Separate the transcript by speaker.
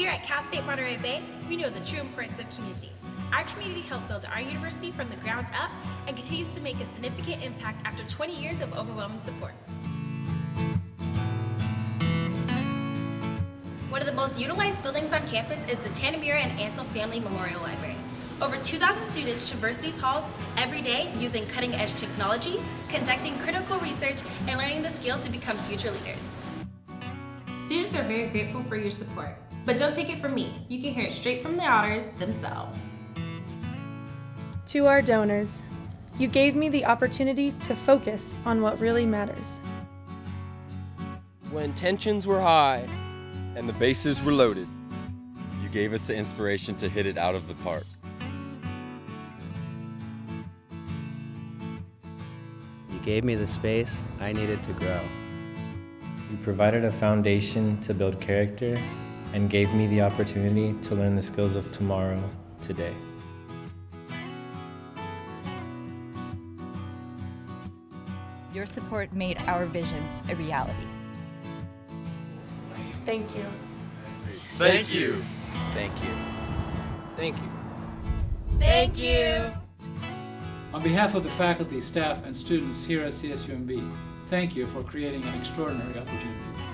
Speaker 1: Here at Cal State Monterey Bay, we know the true importance of community. Our community helped build our university from the ground up and continues to make a significant impact after 20 years of overwhelming support. One of the most utilized buildings on campus is the Tanimura and Antle Family Memorial Library. Over 2,000 students traverse these halls every day using cutting-edge technology, conducting critical research, and learning the skills to become future leaders. Students are very grateful for your support, but don't take it from me. You can hear it straight from the honors themselves.
Speaker 2: To our donors, you gave me the opportunity to focus on what really matters.
Speaker 3: When tensions were high,
Speaker 4: and the bases were loaded, you gave us the inspiration to hit it out of the park.
Speaker 5: You gave me the space I needed to grow.
Speaker 6: You provided a foundation to build character and gave me the opportunity to learn the skills of tomorrow, today.
Speaker 7: Your support made our vision a reality.
Speaker 2: Thank you.
Speaker 4: Thank you.
Speaker 5: Thank you.
Speaker 3: thank you.
Speaker 1: Thank you!
Speaker 8: On behalf of the faculty, staff, and students here at CSUMB, thank you for creating an extraordinary opportunity.